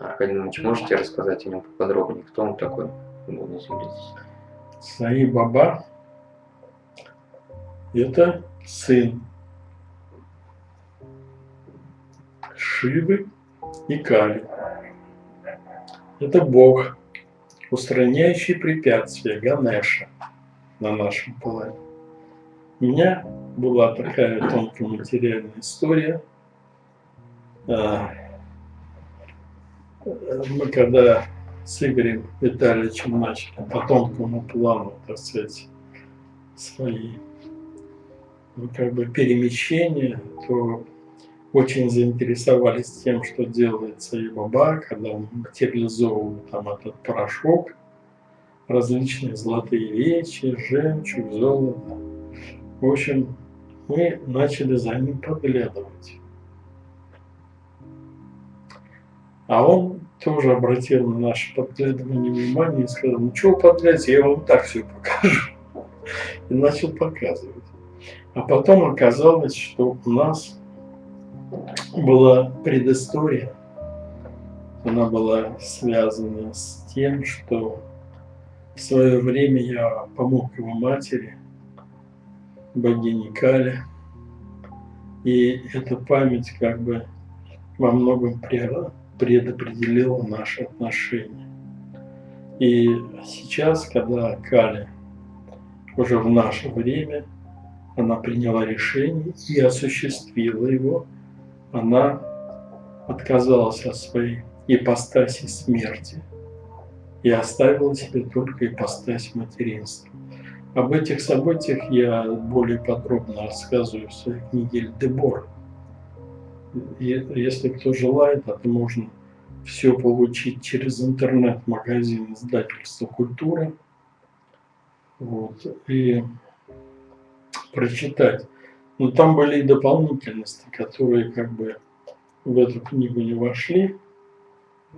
Аркадий Иванович, можете рассказать о нем поподробнее, кто он такой? Саи Баба – это сын Шивы и Кали. Это Бог, устраняющий препятствия Ганеша на нашем плане. У меня была такая тонкая материальная история. А, мы когда с Игорем Витальевичем начали по тонкому плану, так сказать, свои ну, как бы перемещения, то очень заинтересовались тем, что делается и баба, когда он материализовывал там этот порошок, различные золотые вещи, жемчуг, золото. В общем, мы начали за ним подглядывать. А он тоже обратил на наше подглядывание внимание и сказал, ну чего подглядывать, я вам так все покажу. И начал показывать. А потом оказалось, что у нас была предыстория. Она была связана с тем, что в свое время я помог его матери, богине Кале. И эта память как бы во многом предопределила наши отношения. И сейчас, когда Кали уже в наше время, она приняла решение и осуществила его, она отказалась от своей ипостаси смерти и оставила себе только ипостась материнства. Об этих событиях я более подробно рассказываю в своей книге «Эльдебор». Если кто желает, это можно все получить через интернет-магазин издательства «Культура». Вот, и прочитать. Но там были и дополнительности, которые как бы в эту книгу не вошли,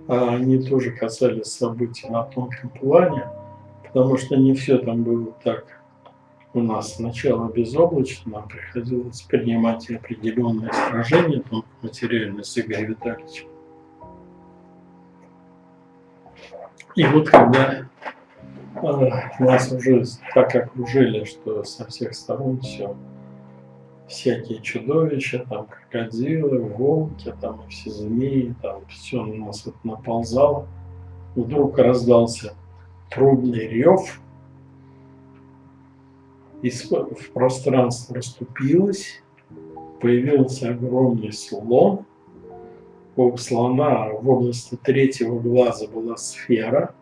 а они тоже касались событий на тонком плане, потому что не все там было так у нас сначала безоблачно, нам приходилось принимать определенные сражения материально с Игорем Витальевичем. И вот когда э, нас уже так окружили, что со всех сторон все всякие чудовища, там крокодилы, волки, там все змеи, там все на нас вот наползало. Вдруг раздался трудный рев, и в пространство расступилось, появился огромный слон. У слона в области третьего глаза была сфера,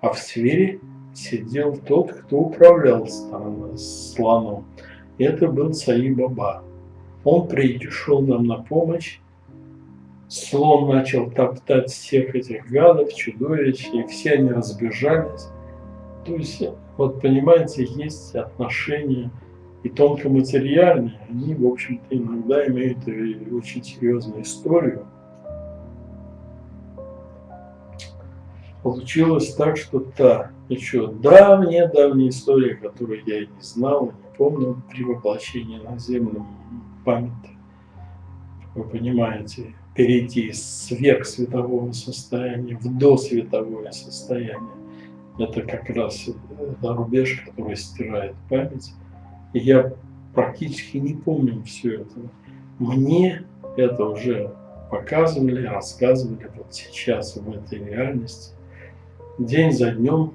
а в сфере сидел тот, кто управлял слоном это был Саи-Баба. Он пришел нам на помощь. Слон начал топтать всех этих гадов, чудовищ, и все они разбежались. То есть, вот понимаете, есть отношения и тонкоматериальные, они, в общем-то, иногда имеют очень серьезную историю. Получилось так, что та еще давняя-давняя история, которую я и не знал, помню при воплощении на землю память. Вы понимаете, перейти из сверхсветового состояния в досветовое состояние. Это как раз рубеж, который стирает память. И я практически не помню все это. Мне это уже показывали, рассказывали вот сейчас в этой реальности. День за днем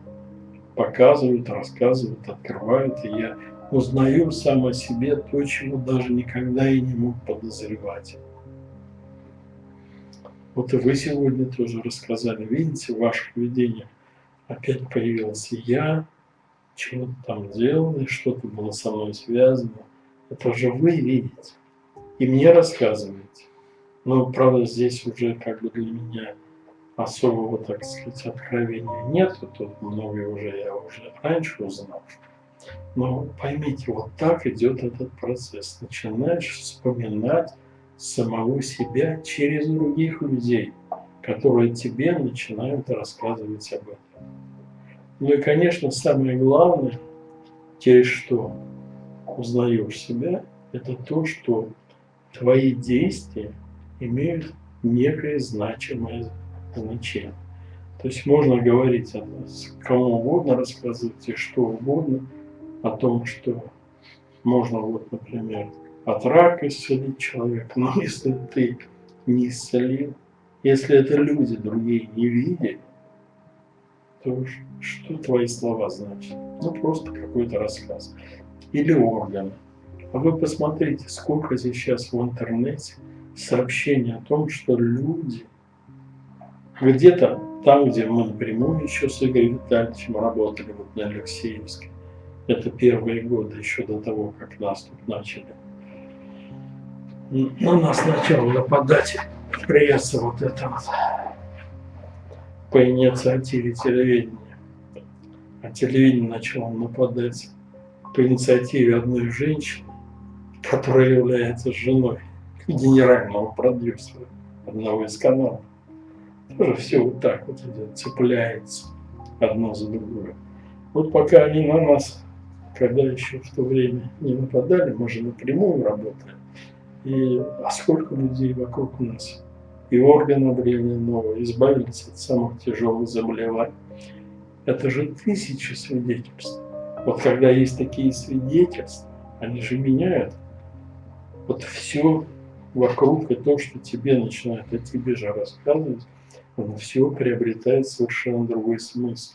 показывают, рассказывают, открывают, и я узнаю сам о себе то, чего даже никогда и не мог подозревать. Вот и вы сегодня тоже рассказали, видите, в ваших видениях опять появился я, чего-то там делали, что-то было со мной связано. Это же вы видите и мне рассказываете. Но, правда, здесь уже как бы для меня особого, так сказать, откровения нет. Тут многое уже я уже раньше узнал. Но поймите, вот так идет этот процесс. Начинаешь вспоминать самого себя через других людей, которые тебе начинают рассказывать об этом. Ну и, конечно, самое главное, через что? узнаешь себя, это то, что твои действия имеют некое значимое значение. То есть можно говорить кому угодно, рассказывать и что угодно о том, что можно, вот, например, от рака исцелить человека, но если ты не исцелил, если это люди другие не видели, то что твои слова значат? Ну, просто какой-то рассказ. Или органы. А вы посмотрите, сколько сейчас в интернете сообщений о том, что люди где-то там, где мы напрямую еще с Игорем Витальевичем работали, вот на Алексеевске, это первые годы, еще до того, как нас тут начали. На нас начал нападать пресса вот это вот по инициативе телевидения. А телевидение начало нападать по инициативе одной женщины, которая является женой генерального продюсера одного из каналов. Тоже все вот так вот идет, цепляется одно за другое. Вот пока они на нас, когда еще в то время не нападали, мы же напрямую работали. И а сколько людей вокруг нас? И органы обрели новые, избавились от самых тяжелых заболеваний. Это же тысячи свидетельств. Вот когда есть такие свидетельства, они же меняют вот все вокруг и то, что тебе начинает о тебе же рассказывать, оно все приобретает совершенно другой смысл.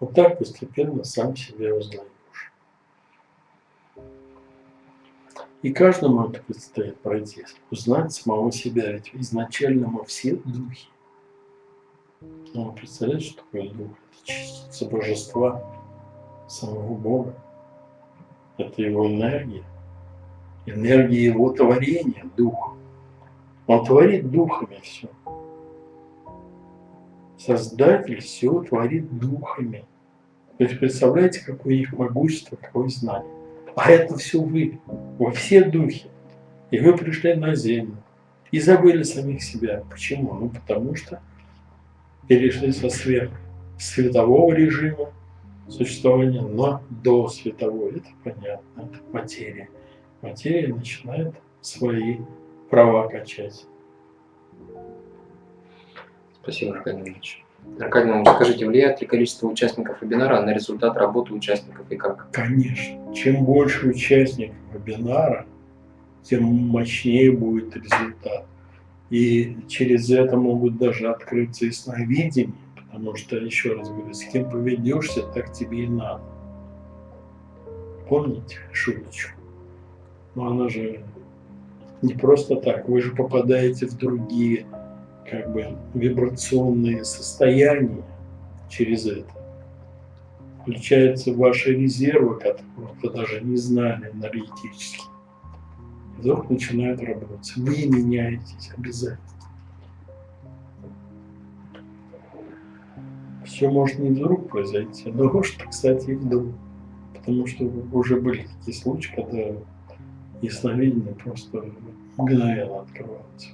Вот так постепенно сам себя узнаешь. И каждому это предстоит пройти, узнать самого себя, ведь изначально мы все духи. Ну, представляете, что такое дух? Это частица божества, самого Бога. Это его энергия. Энергия его творения, дух. Он творит духами все. Создатель все творит духами. То есть представляете, какое их могущество, какое знание. А это все вы, во все духи. И вы пришли на землю и забыли самих себя. Почему? Ну, потому что перешли со сверх светового режима существования на до светового. Это понятно, это материя. Материя начинает свои права качать. Спасибо, Аркадий Иванович. Аркадий Иванович, скажите, влияет ли количество участников вебинара на результат работы участников и как? Конечно. Чем больше участников вебинара, тем мощнее будет результат. И через это могут даже открыться и сновидения, потому что, еще раз говорю, с кем поведешься, так тебе и надо. Помните шуточку? Но она же не просто так, вы же попадаете в другие как бы вибрационные состояния через это. Включаются ваши резервы, которых вы даже не знали энергетически. И вдруг начинают работать. Вы меняетесь обязательно. Все может не вдруг произойти, но может, кстати, и вдруг. Потому что уже были такие случаи, когда ясновидение просто мгновенно открывалось.